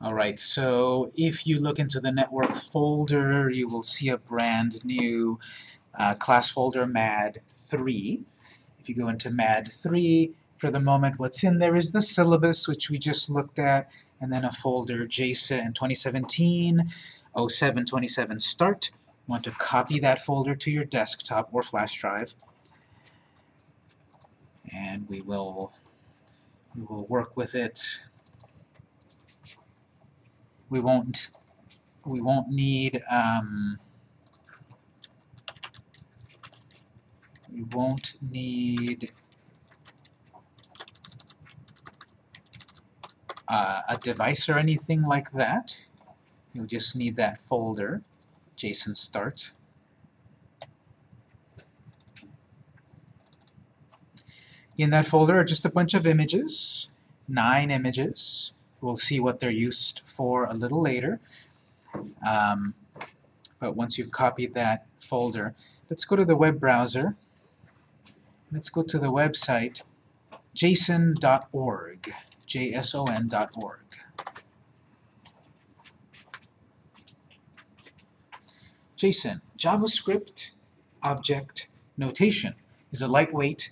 Alright, so if you look into the network folder, you will see a brand new uh, class folder MAD3. If you go into MAD3, for the moment what's in there is the syllabus, which we just looked at, and then a folder JSON 2017 0727 start. You want to copy that folder to your desktop or flash drive. And we will, we will work with it we won't we won't need um, we won't need uh, a device or anything like that. You'll just need that folder, JSON start. In that folder are just a bunch of images, nine images. We'll see what they're used for a little later. Um, but once you've copied that folder, let's go to the web browser. Let's go to the website json.org, json.org. JSON, JavaScript Object Notation, is a lightweight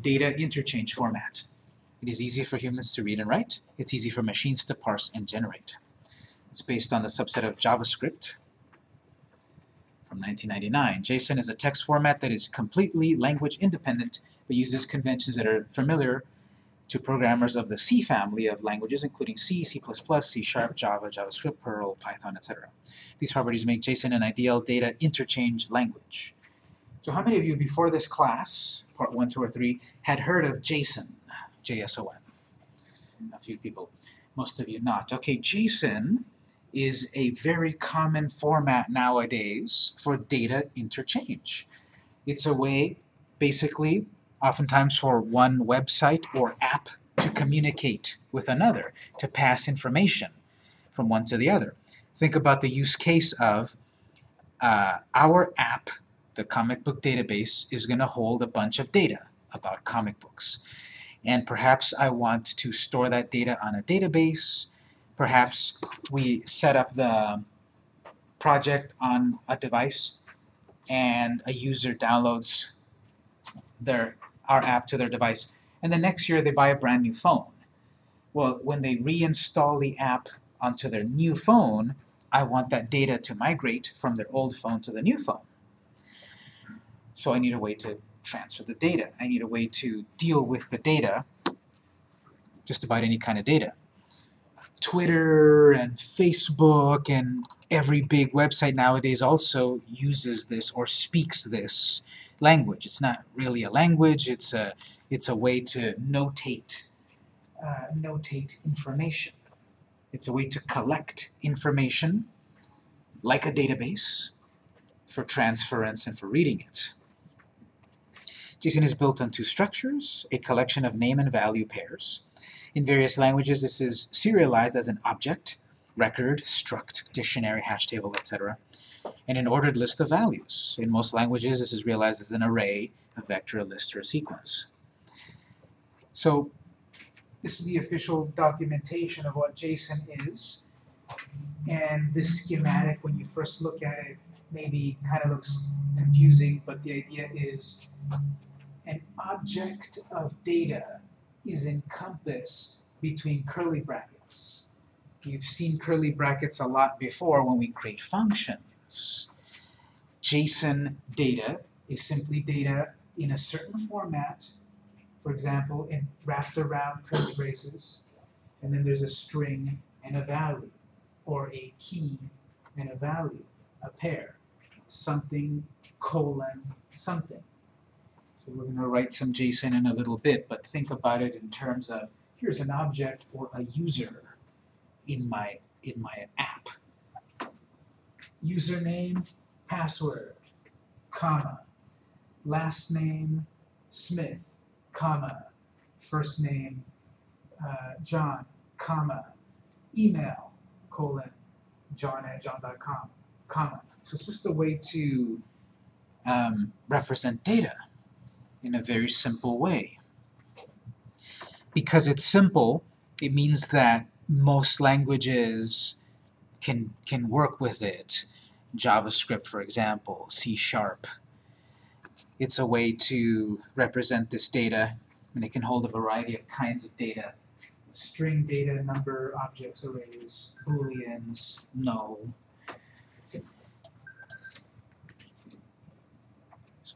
data interchange format. It is easy for humans to read and write. It's easy for machines to parse and generate. It's based on the subset of JavaScript from 1999. JSON is a text format that is completely language independent, but uses conventions that are familiar to programmers of the C family of languages, including C, C++, C Sharp, Java, JavaScript, Perl, Python, etc. These properties make JSON an ideal data interchange language. So how many of you before this class, part 1, 2, or 3, had heard of JSON? JSON. A few people, most of you not. Okay, JSON is a very common format nowadays for data interchange. It's a way, basically, oftentimes for one website or app to communicate with another, to pass information from one to the other. Think about the use case of uh, our app, the comic book database, is going to hold a bunch of data about comic books and perhaps I want to store that data on a database. Perhaps we set up the project on a device and a user downloads their our app to their device and the next year they buy a brand new phone. Well, when they reinstall the app onto their new phone, I want that data to migrate from their old phone to the new phone. So I need a way to transfer the data. I need a way to deal with the data, just about any kind of data. Twitter and Facebook and every big website nowadays also uses this or speaks this language. It's not really a language, it's a, it's a way to notate, uh, notate information. It's a way to collect information like a database for transference and for reading it. JSON is built on two structures, a collection of name and value pairs. In various languages, this is serialized as an object, record, struct, dictionary, hash table, etc., and an ordered list of values. In most languages, this is realized as an array, a vector, a list, or a sequence. So this is the official documentation of what JSON is. And this schematic, when you first look at it, maybe kind of looks confusing, but the idea is an object of data is encompassed between curly brackets. You've seen curly brackets a lot before when we create functions. JSON data is simply data in a certain format, for example, in wrapped around curly braces, and then there's a string and a value, or a key and a value, a pair, something colon something. We're going to write some JSON in a little bit, but think about it in terms of here's an object for a user in my in my app. Username, password, comma, last name, Smith, comma, first name, uh, John, comma, email, colon, john at john.com, comma. So it's just a way to um, represent data in a very simple way. Because it's simple, it means that most languages can, can work with it. JavaScript, for example, C Sharp. It's a way to represent this data, and it can hold a variety of kinds of data. String data, number, objects, arrays, booleans, null.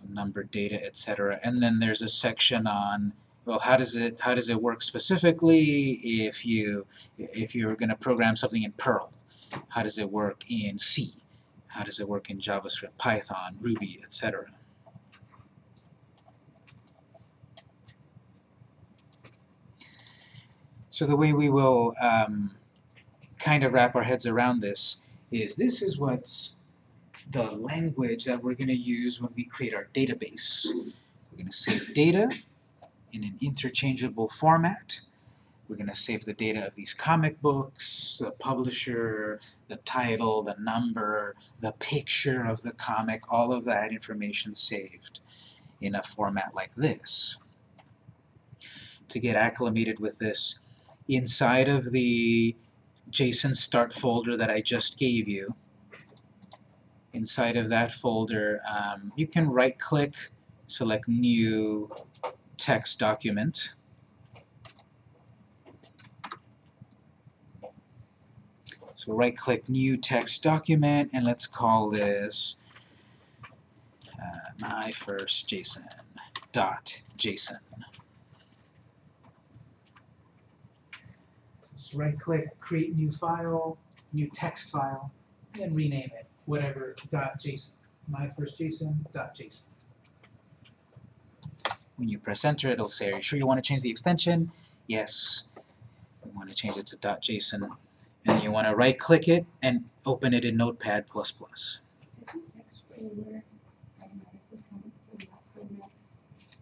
Number, data, etc. And then there's a section on well, how does it how does it work specifically if you if you're going to program something in Perl? How does it work in C? How does it work in JavaScript, Python, Ruby, etc.? So the way we will um, kind of wrap our heads around this is this is what's the language that we're going to use when we create our database. We're going to save data in an interchangeable format. We're going to save the data of these comic books, the publisher, the title, the number, the picture of the comic, all of that information saved in a format like this. To get acclimated with this, inside of the JSON start folder that I just gave you, inside of that folder, um, you can right-click, select New Text Document, So right-click New Text Document, and let's call this uh, my first JSON dot JSON. Just right-click, create new file, new text file, and rename it whatever dot JSON. My first JSON dot JSON. When you press enter, it'll say, "Are you sure you want to change the extension?" Yes. We want to change it to dot JSON and you want to right click it and open it in Notepad++.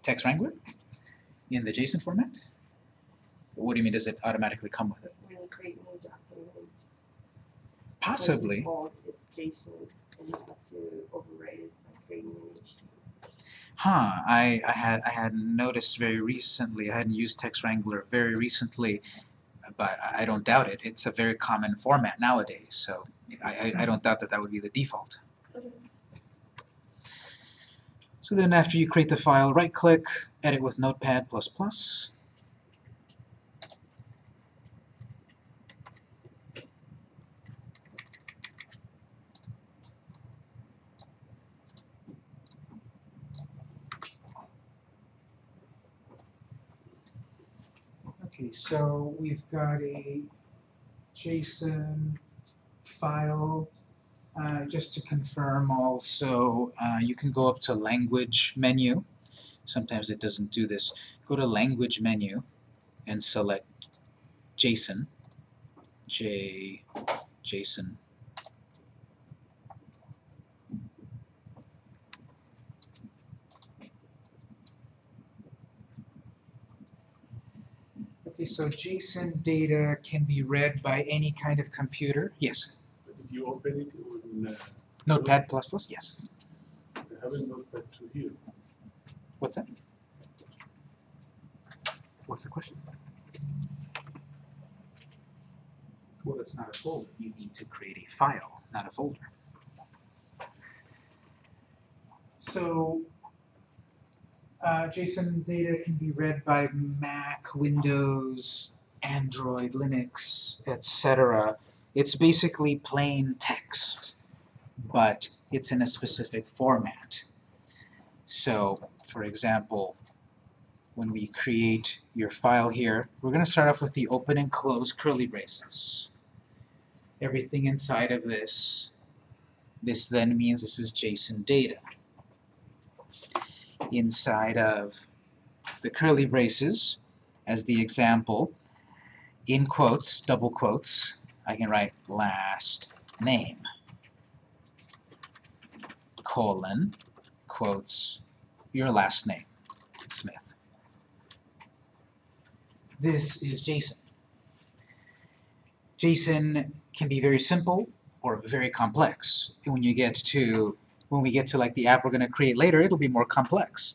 Text Wrangler? In the JSON format? What do you mean, does it automatically come with it? Possibly. JSON, and you have to overwrite it by creating an Huh, I, I had I had noticed very recently, I hadn't used Text Wrangler very recently, but I don't doubt it. It's a very common format nowadays, so I, I, I don't doubt that that would be the default. So then after you create the file, right-click, edit with Notepad++. So we've got a JSON file. Uh, just to confirm also, uh, you can go up to language menu. Sometimes it doesn't do this. Go to language menu and select JSON, J, JSON. So JSON data can be read by any kind of computer. Yes. Did you open it in uh, Notepad++? Yes. I haven't Notepad 2 here. What's that? What's the question? Well, it's not a folder. You need to create a file, not a folder. So, uh, JSON data can be read by Mac, Windows, Android, Linux, etc. It's basically plain text, but it's in a specific format. So, for example, when we create your file here, we're going to start off with the open and close curly braces. Everything inside of this, this then means this is JSON data. Inside of the curly braces, as the example, in quotes, double quotes, I can write last name, colon, quotes, your last name, Smith. This is JSON. JSON can be very simple or very complex. And when you get to when we get to like the app we're going to create later, it'll be more complex.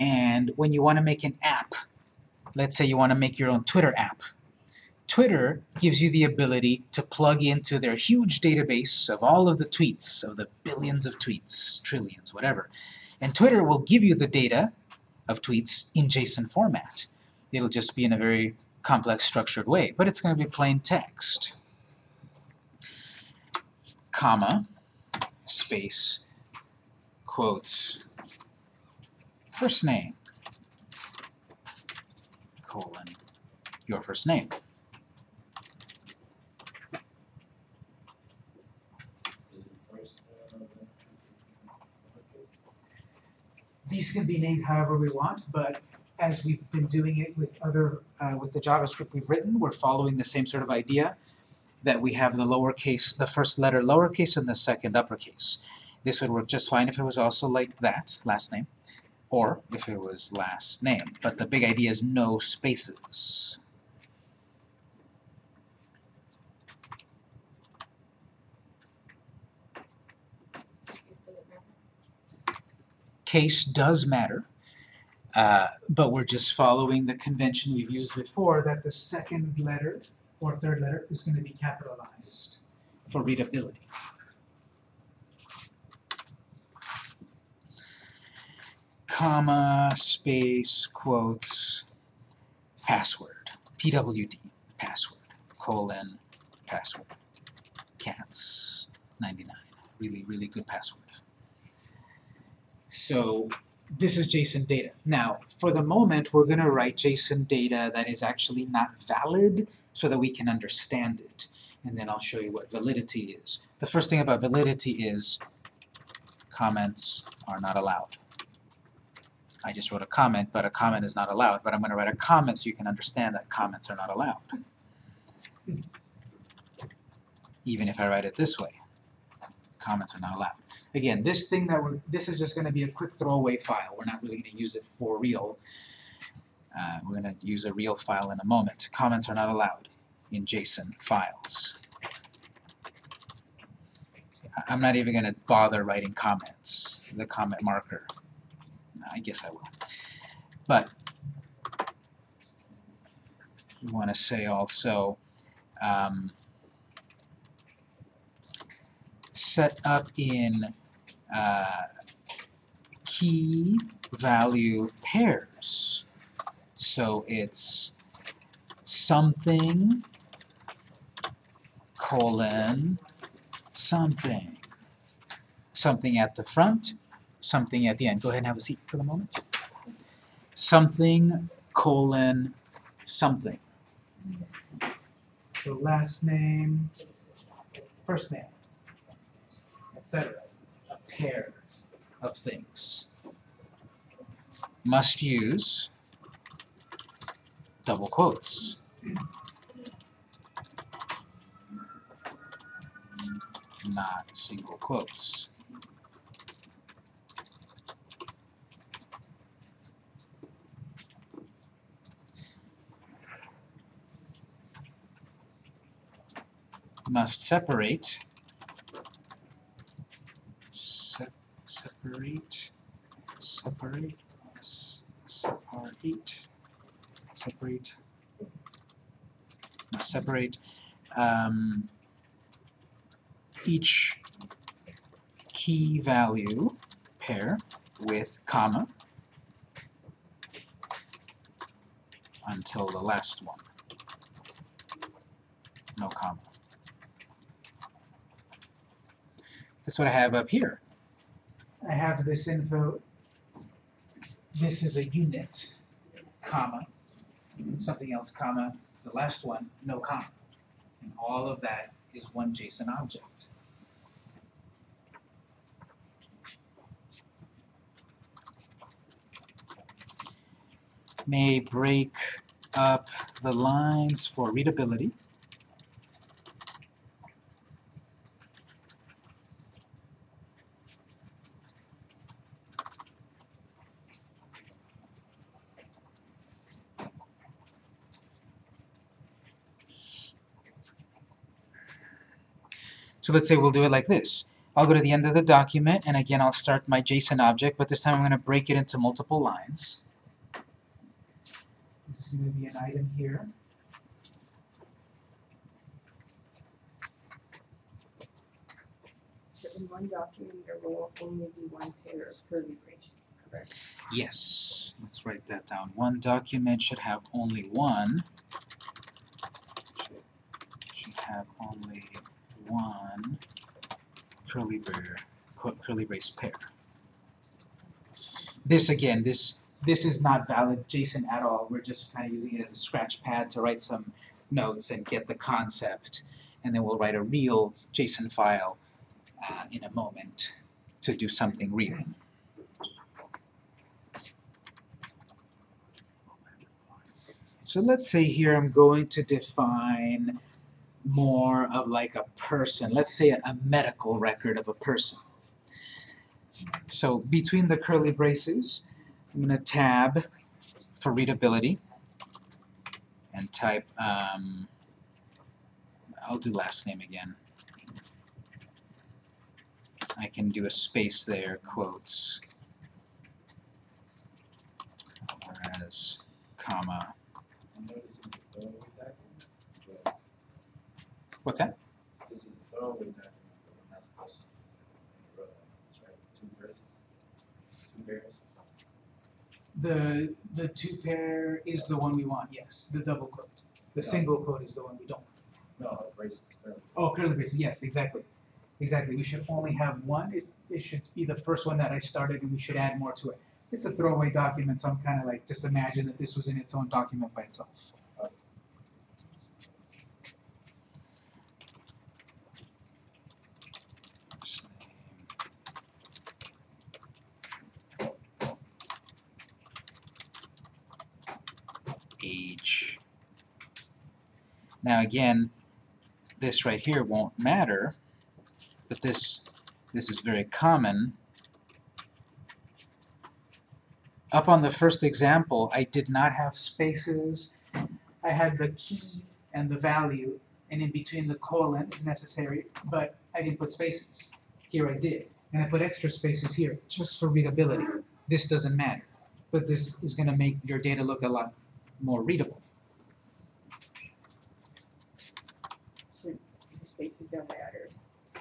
And when you want to make an app, let's say you want to make your own Twitter app. Twitter gives you the ability to plug into their huge database of all of the tweets, of the billions of tweets, trillions, whatever. And Twitter will give you the data of tweets in JSON format. It'll just be in a very complex structured way, but it's going to be plain text. Comma, space, quotes, first name, colon, your first name. These can be named however we want, but as we've been doing it with other, uh, with the JavaScript we've written, we're following the same sort of idea that we have the lowercase, the first letter lowercase and the second uppercase. This would work just fine if it was also like that, last name, or if it was last name. But the big idea is no spaces. Case does matter, uh, but we're just following the convention we've used before that the second letter or third letter is going to be capitalized for readability. Comma, space, quotes, password, PWD, password, colon, password, cats, 99, really, really good password. So this is JSON data. Now, for the moment, we're going to write JSON data that is actually not valid so that we can understand it. And then I'll show you what validity is. The first thing about validity is comments are not allowed. I just wrote a comment, but a comment is not allowed. But I'm going to write a comment so you can understand that comments are not allowed. Even if I write it this way, comments are not allowed. Again, this thing that we're, this is just going to be a quick throwaway file. We're not really going to use it for real. Uh, we're going to use a real file in a moment. Comments are not allowed in JSON files. I'm not even going to bother writing comments, the comment marker. I guess I will. But we want to say also um, set up in uh, key value pairs. So it's something colon something. Something at the front, something at the end. Go ahead and have a seat for the moment. Something colon something. So last name, first name, etc. Pair of things. Must use double quotes. Not single quotes. Must separate separate separate separate separate separate um, each key value pair with comma until the last one. No comma. That's what I have up here. I have this info. This is a unit, comma, something else, comma, the last one, no comma. And all of that is one JSON object. May break up the lines for readability. So let's say we'll do it like this. I'll go to the end of the document, and again I'll start my JSON object, but this time I'm going to break it into multiple lines. This is going to be an item here. So in one document there will only be one pair of curly braces, correct? Yes. Let's write that down. One document should have only one. Should have only one curly brace, curly brace pair. This again, this this is not valid JSON at all. We're just kind of using it as a scratch pad to write some notes and get the concept, and then we'll write a real JSON file uh, in a moment to do something real. So let's say here I'm going to define more of like a person, let's say a, medical record of a person. So between the curly braces, I'm going to tab for readability and type, um, I'll do last name again. I can do a space there, quotes, whereas, comma, two pairs. The, the two pair is the one we want, yes, the double quote. The Yeah. single quote is the one we don't. No, braces. Oh, curly braces, yes, exactly. Exactly, we should only have one, it, it should be the first one that I started and we should add more to it. It's a throwaway document, so I'm kinda like, just imagine that this was in its own document by itself. Age. Now again, this right here won't matter, but this this is very common. Up on the first example, I did not have spaces. I had the key and the value, and in between the colon is necessary, but I didn't put spaces. Here I did. And I put extra spaces here, just for readability. This doesn't matter, but this is gonna make your data look a lot more readable. So the spaces don't matter.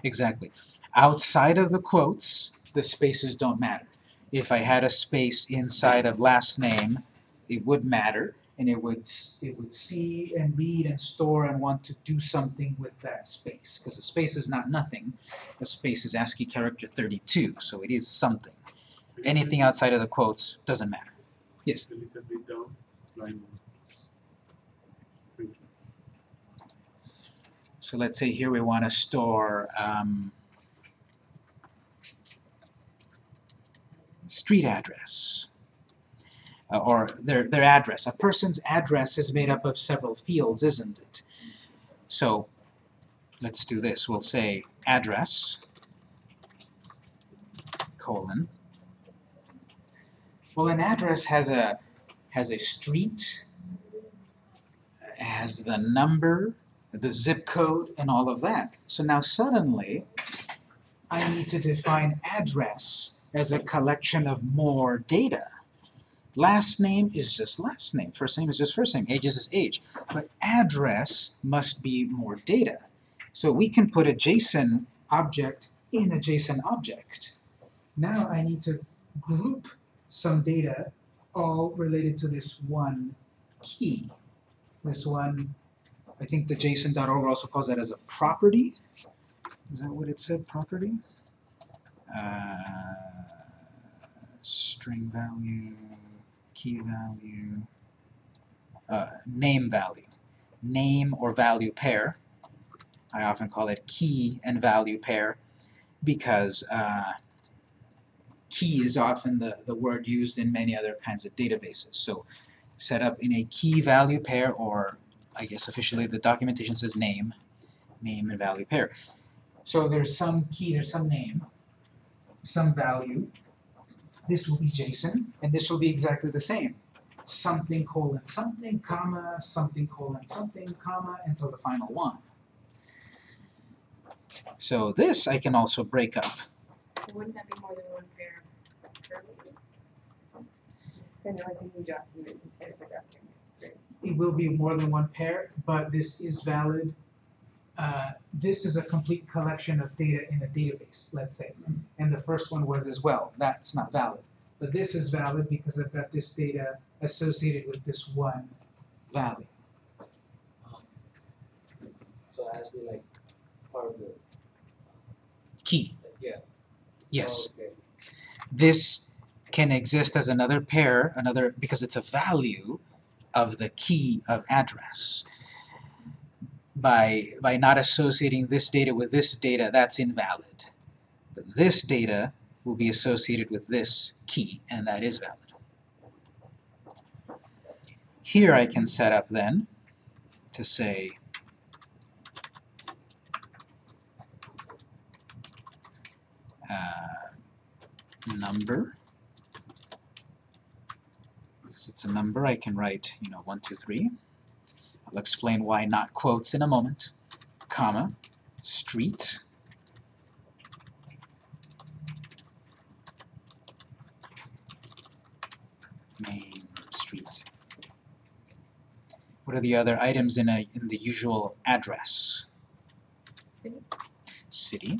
Exactly. Outside of the quotes, the spaces don't matter. If I had a space inside of last name, it would matter, and it would it would see and read and store and want to do something with that space. Because a space is not nothing. A space is ASCII character 32, so it is something. Anything outside of the quotes doesn't matter. Yes. A little bit down, line one. Thank you. So let's say here we want to store um, street address uh, or their, their address. A person's address is made up of several fields, isn't it? So let's do this. We'll say address colon. Well, an address has a has a street, has the number, the zip code, and all of that. So now suddenly, I need to define address as a collection of more data. Last name is just last name, first name is just first name, age is just age. But address must be more data. So we can put a JSON object in a JSON object. Now I need to group some data all related to this one key. This one I think the JSON.org also calls that as a property. Is that what it said, property? Uh, string value, key value, uh, name value. Name or value pair. I often call it key and value pair because uh, key is often the, the word used in many other kinds of databases. So set up in a key value pair or I guess officially the documentation says name, name and value pair. So there's some key, there's some name, some value. This will be JSON, and this will be exactly the same. Something colon something, comma, something colon something, comma, until the final one. So this I can also break up. Wouldn't that be more than one pair? It's kind of like a new document instead of a document. Right? It will be more than one pair, but this is valid uh, this is a complete collection of data in a database, let's say. And the first one was as well, that's not valid. But this is valid because I've got this data associated with this one value. So it has to be like part of the, Key, yeah. yes. Oh, okay. This can exist as another pair, another, because it's a value of the key of address. By, by not associating this data with this data, that's invalid. But this data will be associated with this key, and that is valid. Here I can set up then to say uh, number. It's a number, I can write, you know, one, two, three. I'll explain why not quotes in a moment. Comma, street. Main street. What are the other items in a in the usual address? City? City.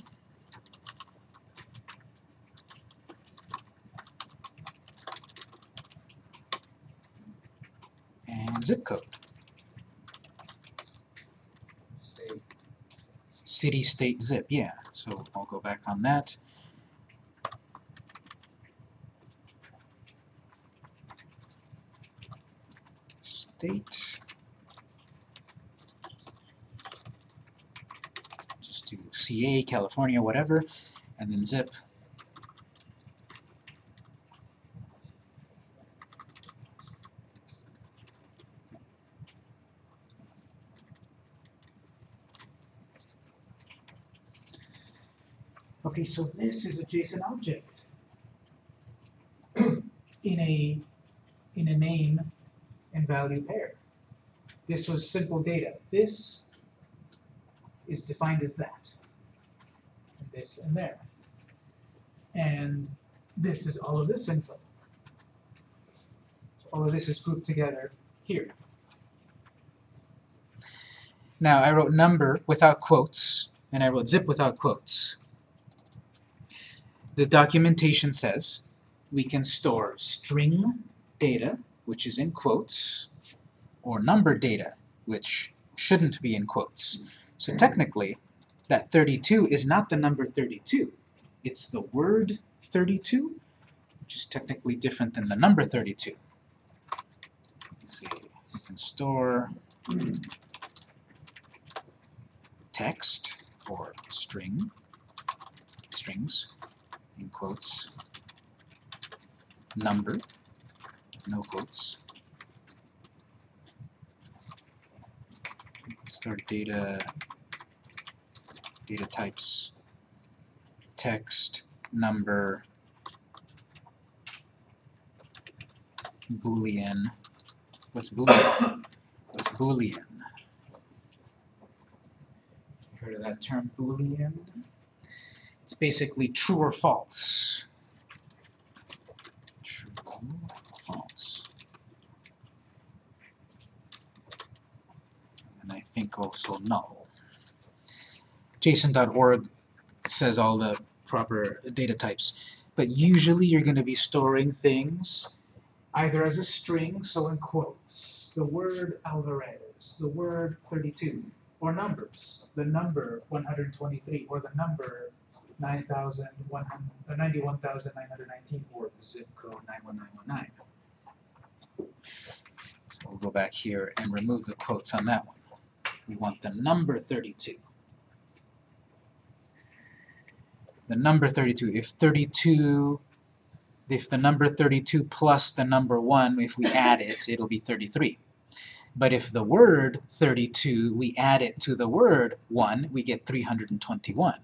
And zip code. City, state, zip, yeah. So I'll go back on that. State. Just do CA, California, whatever, and then zip. Okay, so this is a JSON object in a in a name and value pair. This was simple data. This is defined as that. And this and there. And this is all of this info. All of this is grouped together here. Now I wrote number without quotes, and I wrote zip without quotes the documentation says we can store string data, which is in quotes, or number data, which shouldn't be in quotes. So hmm. technically, that 32 is not the number 32. It's the word 32, which is technically different than the number 32. Let's see, you can store text or string, strings, in quotes, number, no quotes. Start data, data types, text, number, boolean. What's boolean? What's boolean? Heard of that term, boolean? It's basically true or false. True, or false. And I think also null. JSON.org says all the proper data types, but usually you're going to be storing things either as a string, so in quotes, the word Alvarez, the word 32, or numbers, the number 123, or the number 9,100 Uh, 91,919 or the zip code 91919. So we'll go back here and remove the quotes on that one. We want the number 32. The number 32, if 32, if the number 32 plus the number 1, if we add it, it'll be 33. But if the word 32, we add it to the word 1, we get 321.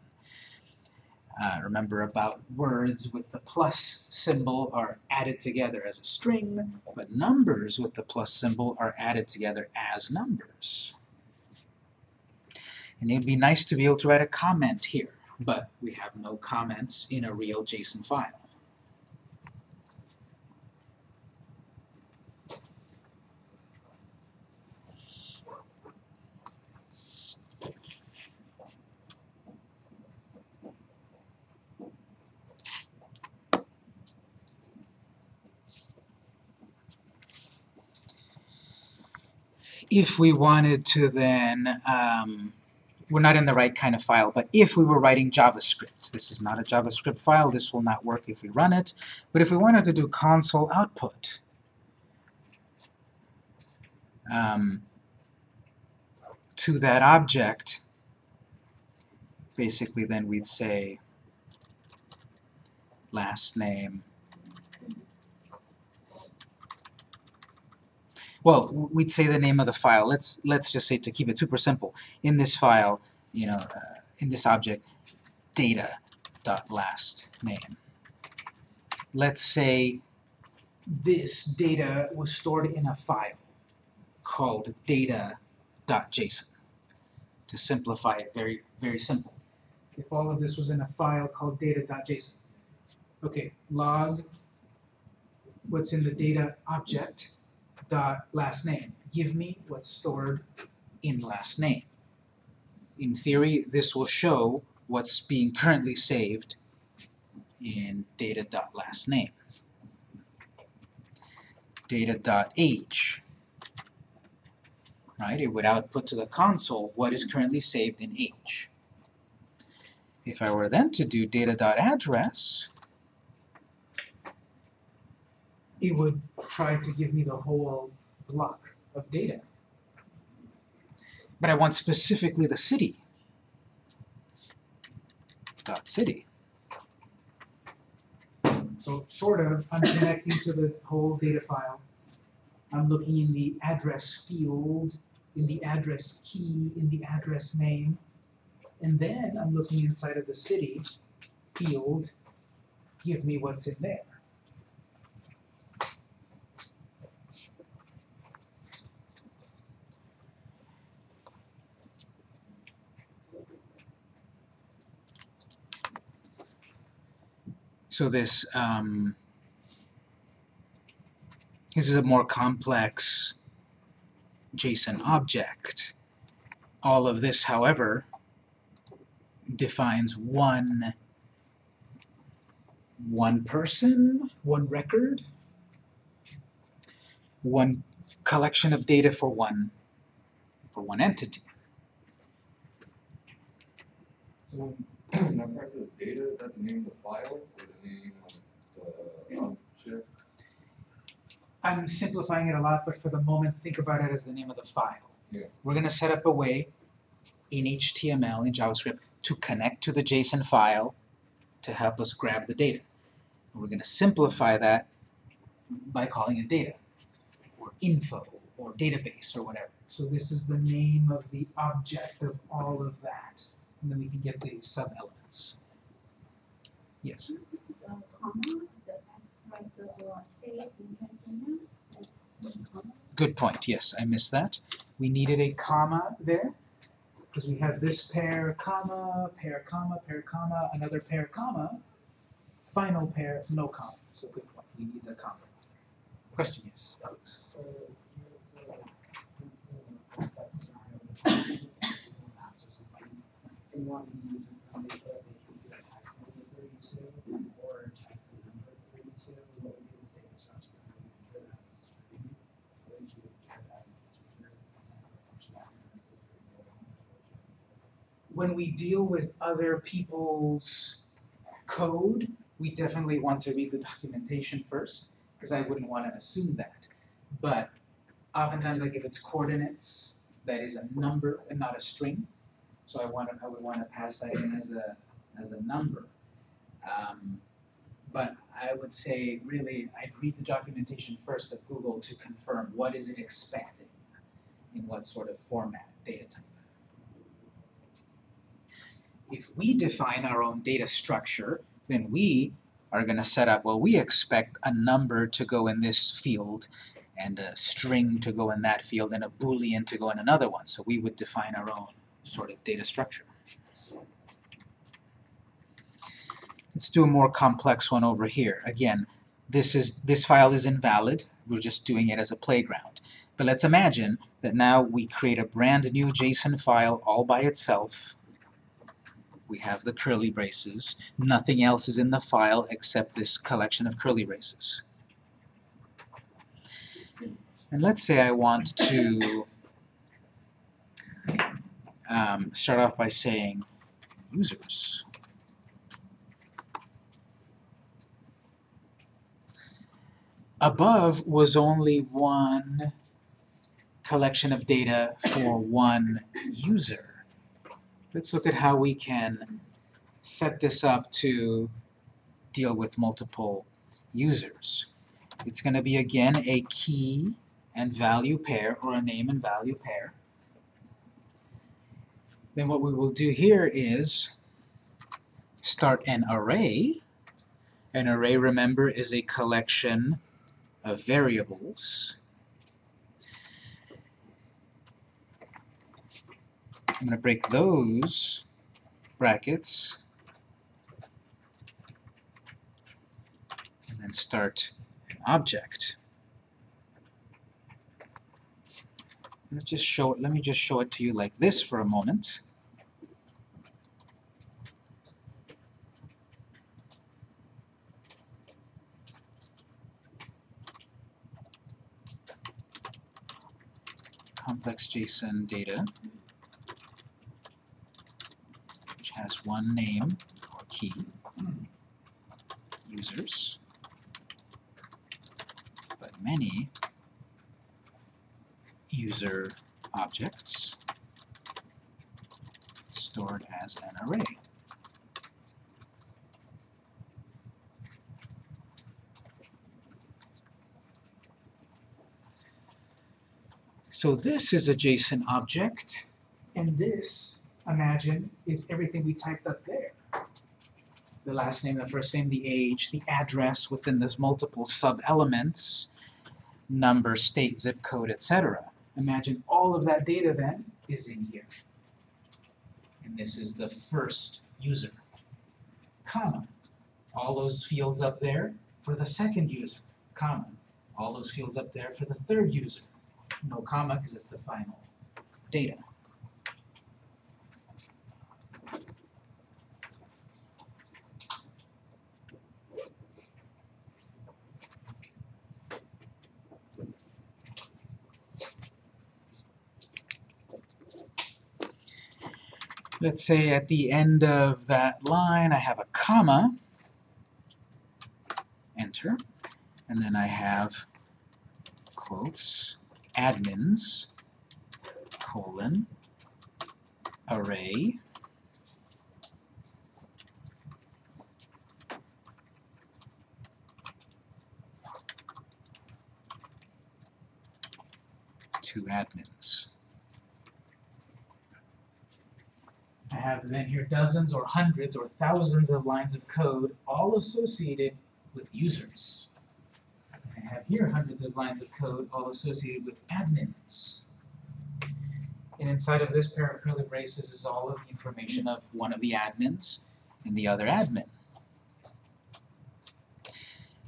Uh, remember about words with the plus symbol are added together as a string, but numbers with the plus symbol are added together as numbers. And it'd be nice to be able to write a comment here, but we have no comments in a real JSON file. If we wanted to then, um, we're not in the right kind of file, but if we were writing JavaScript, this is not a JavaScript file, this will not work if we run it, but if we wanted to do console output, um, to that object, basically then we'd say last name. Well, we'd say the name of the file. Let's let's just say to keep it super simple. In this file, you know, uh, in this object, data dot last name. Let's say this data was stored in a file called data.json. To simplify it, very very simple. If all of this was in a file called data.json, okay, log what's in the data object dot last name. Give me what's stored in last name. In theory, this will show what's being currently saved in data dot last name. Data dot age. Right, it would output to the console what is currently saved in age. If I were then to do data dot address, it would try to give me the whole block of data. But I want specifically the city. Dot city. So sort of, I'm connecting to the whole data file. I'm looking in the address field, in the address key, in the address name. And then I'm looking inside of the city field, give me what's in there. So this um, this is a more complex JSON object. All of this, however, defines one one person, one record, one collection of data for one for one entity. So that presses data, is that the name of the file or the name of the object? I'm simplifying it a lot, but for the moment, think about it as the name of the file. Yeah. We're going to set up a way in HTML, in JavaScript, to connect to the JSON file to help us grab the data. And we're going to simplify that by calling it data, or info, or database, or whatever. So this is the name of the object of all of that. And then we can get the sub-elements. Yes? Good point, yes, I missed that. We needed a comma there, because we have this pair, comma, pair, comma, pair, comma, another pair, comma, final pair, no comma. So good point, we need the comma. Question, yes, Alex? So it's a, it's a complex scenario, but it's a Google Maps or something. They want to use it, and they said they can do a type number thirty-two or a type number thirty-two, what would be the same instruction? Would you enter that as a string? Or would you enter that as a integer, and have a function that is a When we deal with other people's code, we definitely want to read the documentation first, because I wouldn't want to assume that. But oftentimes, like if it's coordinates, that is a number and not a string. So I want to, I would want to pass that in as a, as a number. Um, but I would say really, I'd read the documentation first of Google to confirm what is it expecting in what sort of format, data type. If we define our own data structure, then we are going to set up, well, we expect a number to go in this field, and a string to go in that field, and a boolean to go in another one. So we would define our own sort of data structure. Let's do a more complex one over here. Again, this is this file is invalid. We're just doing it as a playground. But let's imagine that now we create a brand new JSON file all by itself. We have the curly braces. Nothing else is in the file except this collection of curly braces. And let's say I want to um, start off by saying users. Above was only one collection of data for one user. Let's look at how we can set this up to deal with multiple users. It's going to be again a key and value pair or a name and value pair. Then what we will do here is start an array. An array, remember, is a collection of variables. I'm going to break those brackets and then start an object. Let's just show it, let me just show it to you like this for a moment. Complex JSON data, which has one name or key, users, but many user objects stored as an array. So this is a JSON object, and this, imagine, is everything we typed up there. The last name, the first name, the age, the address within those multiple sub-elements, number, state, zip code, etc. Imagine all of that data then is in here. And this is the first user. Comma. All those fields up there for the second user. Comma. All those fields up there for the third user. No comma because it's the final data. Let's say at the end of that line I have a comma, enter, and then I have quotes, admins, colon, array, two admins. Have then here dozens or hundreds or thousands of lines of code all associated with users. I have here hundreds of lines of code all associated with admins. And inside of this pair of curly braces is all of the information of one of the admins and the other admin.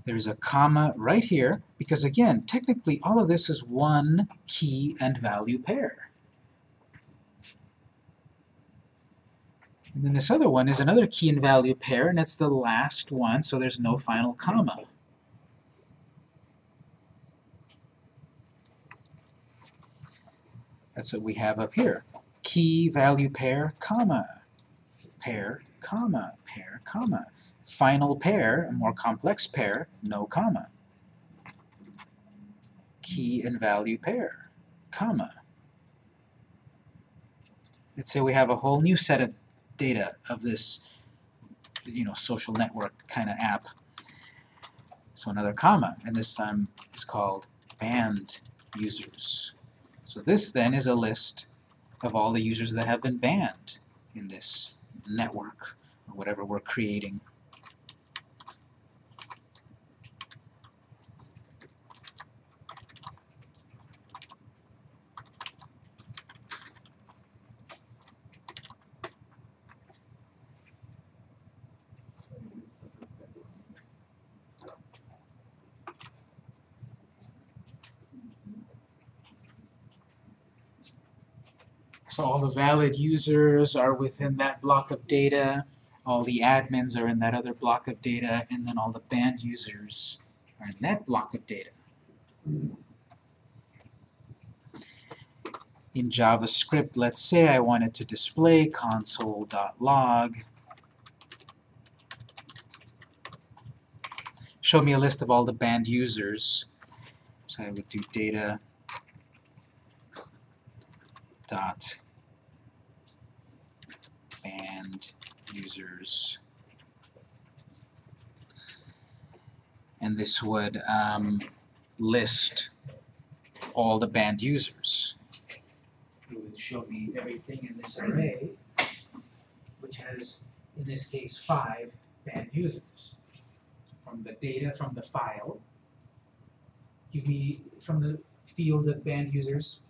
There's a comma right here because again, technically all of this is one key and value pair. And then this other one is another key and value pair, and it's the last one, so there's no final comma. That's what we have up here. Key, value pair, comma. Pair, comma, pair, comma. Final pair, a more complex pair, no comma. Key and value pair, comma. Let's say we have a whole new set of data of this you know, social network kind of app. So another comma, and this time is called banned users. So this then is a list of all the users that have been banned in this network, or whatever we're creating. So all the valid users are within that block of data, all the admins are in that other block of data, and then all the banned users are in that block of data. in JavaScript, let's say I wanted to display console.log. Show me a list of all the banned users. So I would do data dot users. And this would um, list all the banned users. It would show me everything in this array, which has, in this case, five banned users. From the data from the file, give me, from the field of banned users,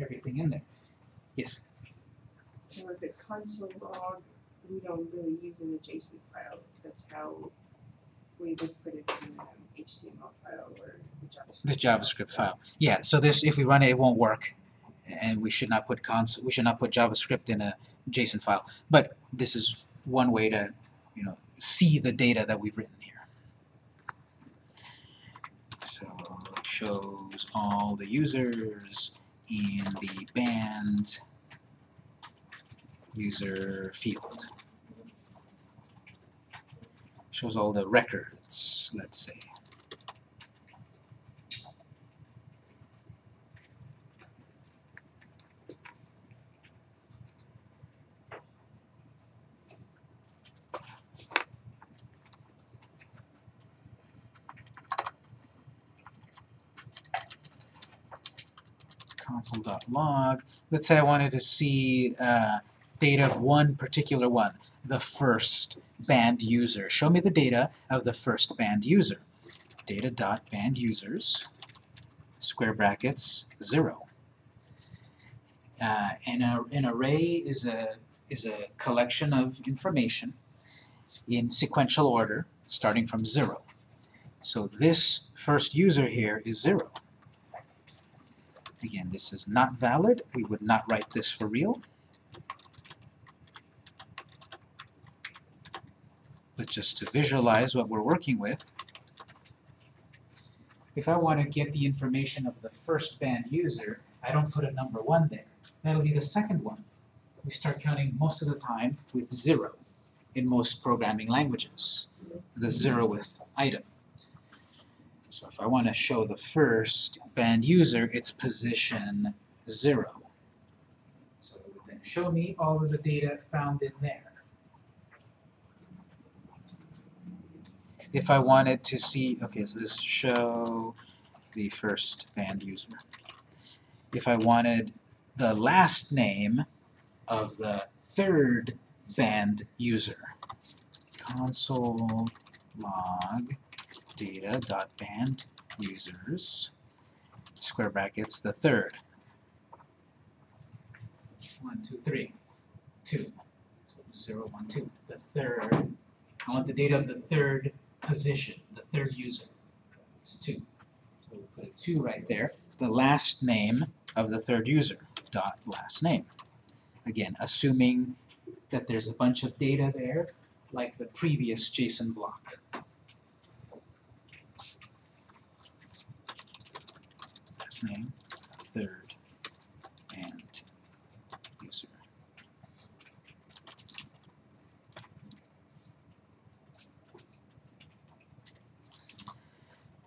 everything in there. Yes? With the console log, we don't really use an JSON file, that's how we would put it in um, an HTML file or the JavaScript. File. Yeah, so this, if we run it, it won't work. And we should not put cons, we should not put JavaScript in a JSON file. But this is one way to, you know, see the data that we've written here. So it shows all the users in the banned user field. Shows all the records, let's say. console.log. Let's say I wanted to see uh, data of one particular one, the first banned user. Show me the data of the first banned user. Data.banned users, square brackets, 0. Uh, and a, an array is a, is a collection of information in sequential order, starting from 0. So this first user here is 0. Again, this is not valid. We would not write this for real. But just to visualize what we're working with, if I want to get the information of the first banned user, I don't put a number 1 there. That'll be the second one. We start counting most of the time with 0 in most programming languages, the zeroth item. So if I want to show the first banned user, it's position 0. So it would then show me all of the data found in there. If I wanted to see, okay, so this show the first banned user. If I wanted the last name of the third banned user, console log data.banned users, square brackets, the third. One, two, three, two. So zero, one, two. The third. I want the data of the third position, the third user. It's two. So we'll put a two right there. The last name of the third user, dot last name. Again, assuming that there's a bunch of data there, like the previous JSON block. Last name, third, and user.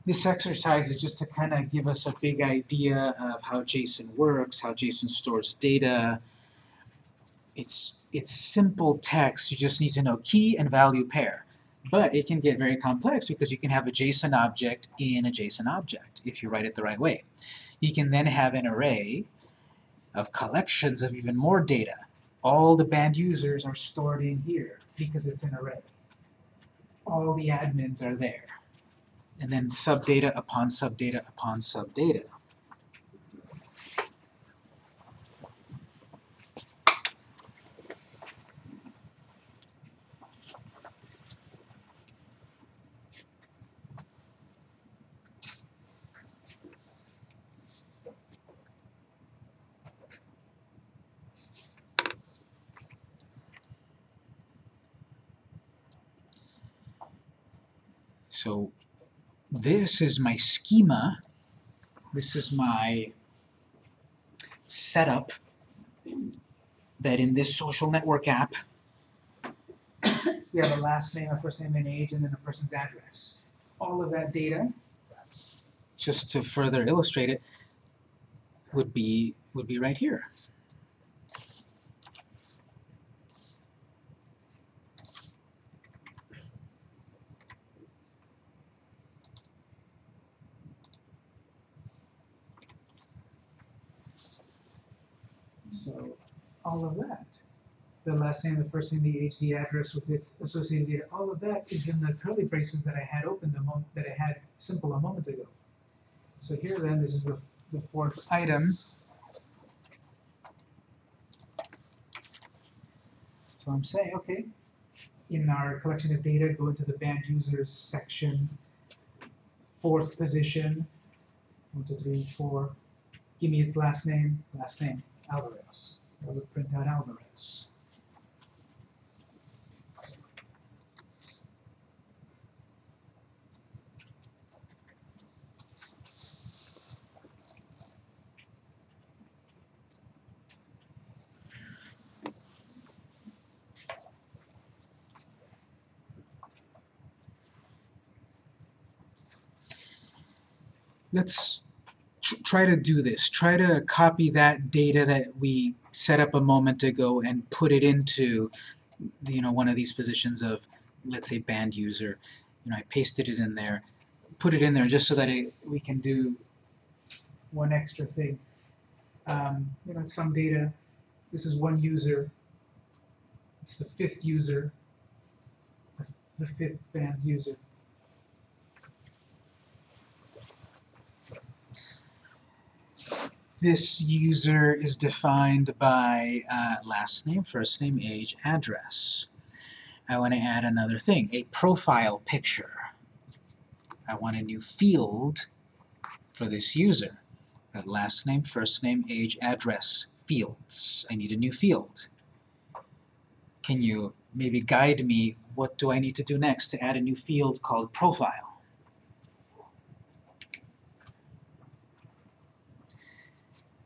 This exercise is just to kind of give us a big idea of how JSON works, how JSON stores data. It's, it's simple text, you just need to know key and value pair. But it can get very complex because you can have a JSON object in a JSON object if you write it the right way. You can then have an array of collections of even more data. All the banned users are stored in here because it's an array. All the admins are there. And then subdata upon subdata upon subdata. So this is my schema. This is my setup that in this social network app, we have a last name, a first name and age, and then a person's address. All of that data, just to further illustrate it, would be would be right here. So all of that, the last name, the first name, the age, the address with its associated data, all of that is in the curly braces that I had open a moment, that I had simple a moment ago. So here then, this is the, the fourth item. So I'm saying, okay, in our collection of data, go into the banned users section, fourth position, one, two, three, four, give me its last name, last name, Alvarez. Would print out Alvarez. Let's try to do this. Try to copy that data that we set up a moment ago and put it into, you know, one of these positions of, let's say, banned user. You know, I pasted it in there, put it in there just so that it, we can do one extra thing. Um, you know, some data. This is one user. It's the fifth user. The, the fifth banned user. This user is defined by uh, last name, first name, age, address. I want to add another thing, a profile picture. I want a new field for this user. Got last name, first name, age, address, fields. I need a new field. Can you maybe guide me, what do I need to do next to add a new field called profile?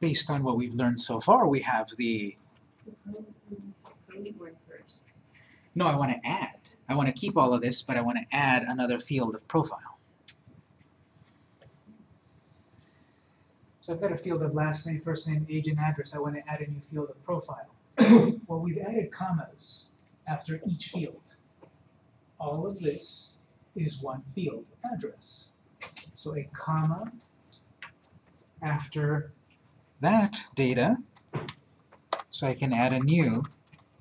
Based on what we've learned so far, we have the, no, I want to add. I want to keep all of this, but I want to add another field of profile. So I've got a field of last name, first name, age, and address. I want to add a new field of profile. well, we've added commas after each field. All of this is one field, address. So a comma after that data, so I can add a new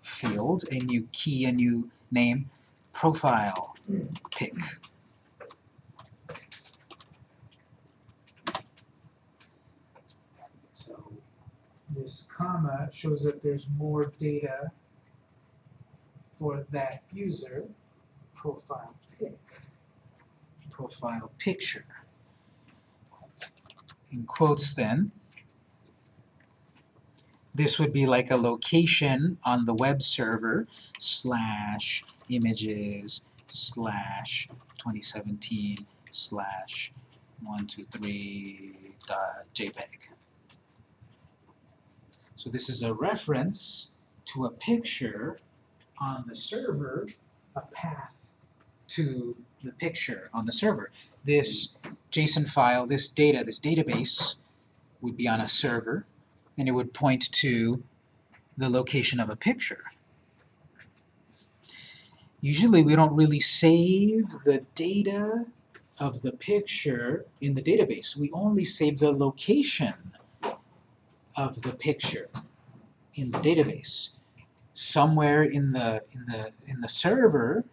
field, a new key, a new name, profile pick. So this comma shows that there's more data for that user, profile pick, profile picture. In quotes then, this would be like a location on the web server slash images slash 2017 slash 123 dot JPEG. So this is a reference to a picture on the server, a path to the picture on the server. This JSON file, this data, this database would be on a server and it would point to the location of a picture. Usually we don't really save the data of the picture in the database. We only save the location of the picture in the database. Somewhere in the in the in the server,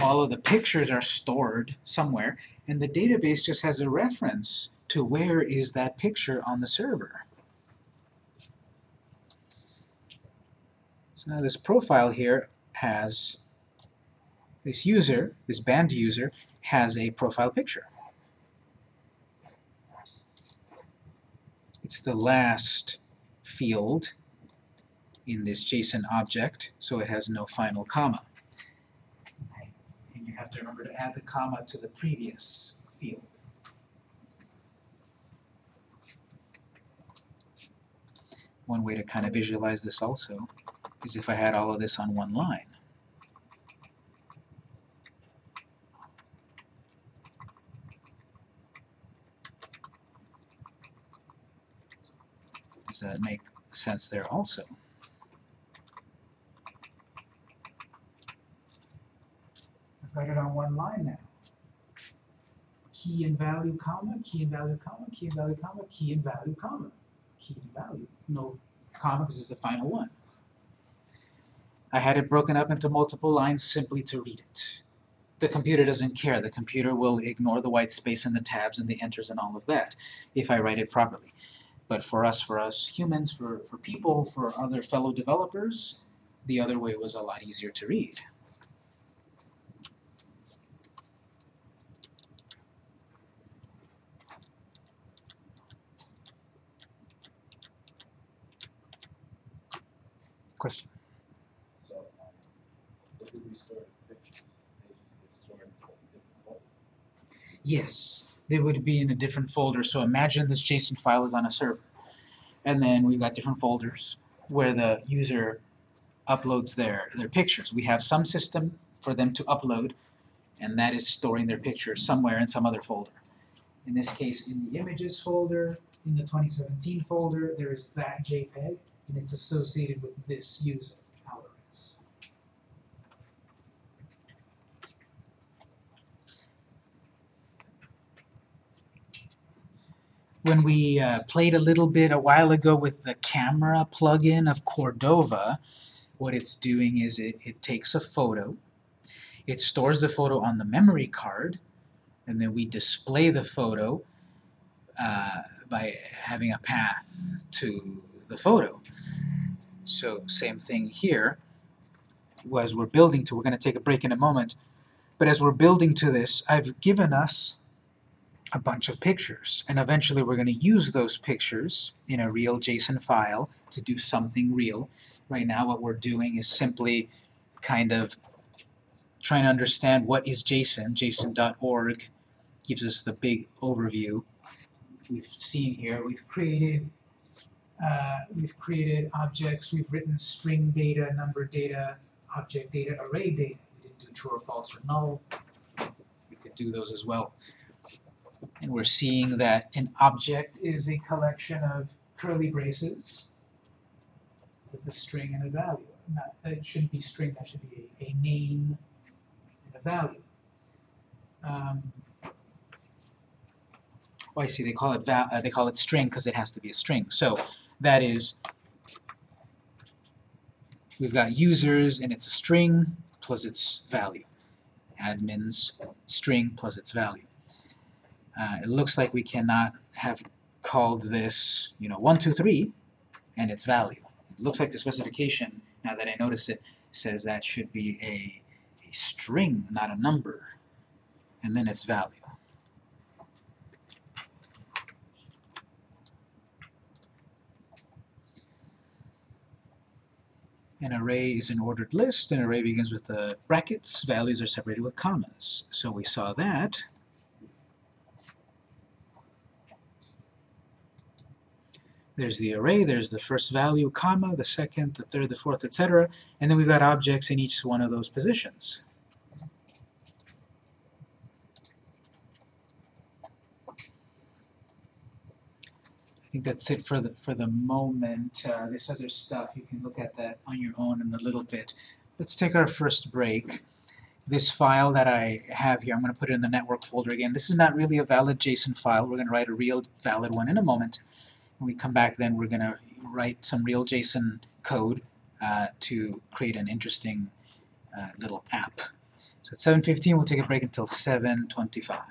all of the pictures are stored somewhere, and the database just has a reference to where is that picture on the server. So now this profile here has, this user, this banned user, has a profile picture. It's the last field in this JSON object, so it has no final comma. And you have to remember to add the comma to the previous field. One way to kind of visualize this also is if I had all of this on one line. Does that make sense there also? I've got it on one line now. Key and value, comma, key and value, comma, key and value, comma, key and value, comma, key and value. No comma because it's the final one. I had it broken up into multiple lines simply to read it. The computer doesn't care. The computer will ignore the white space and the tabs and the enters and all of that if I write it properly. But for us, for us humans, for, for people, for other fellow developers, the other way was a lot easier to read. Question? So, um, what do we store the pictures? They just get stored in a different folder. Yes, they would be in a different folder. So imagine this JSON file is on a server. And then we've got different folders where the user uploads their, their pictures. We have some system for them to upload, and that is storing their pictures somewhere in some other folder. In this case, in the images folder, in the 2017 folder, there is that JPEG, and it's associated with this user, Alvarez. When we uh, played a little bit a while ago with the camera plugin of Cordova, what it's doing is it, it takes a photo, it stores the photo on the memory card, and then we display the photo uh, by having a path to the photo. So same thing here, as we're building to, we're going to take a break in a moment, but as we're building to this, I've given us a bunch of pictures. And eventually we're going to use those pictures in a real JSON file to do something real. Right now what we're doing is simply kind of trying to understand what is JSON. JSON.org gives us the big overview. We've seen here, we've created uh, we've created objects, we've written string data, number data, object data, array data. We didn't do true or false or null. We could do those as well. And we're seeing that an object is a collection of curly braces with a string and a value. Not, it shouldn't be string, that should be a, a name and a value. Um, oh, I see, they call it val uh, they call it string because it has to be a string. So that is, we've got users and it's a string plus its value. Admins string plus its value. Uh, it looks like we cannot have called this, you know, 1, 2, 3, and its value. It looks like the specification, now that I notice it, says that should be a, a string, not a number, and then its value. An array is an ordered list. An array begins with the brackets. Values are separated with commas. So we saw that. There's the array, there's the first value, comma, the second, the third, the fourth, etc. And then we've got objects in each one of those positions. I think that's it for the, for the moment. Uh, this other stuff, you can look at that on your own in a little bit. Let's take our first break. This file that I have here, I'm going to put it in the network folder again. This is not really a valid JSON file. We're going to write a real valid one in a moment. When we come back then we're going to write some real JSON code uh, to create an interesting uh, little app. So at 7.15 we'll take a break until 7.25.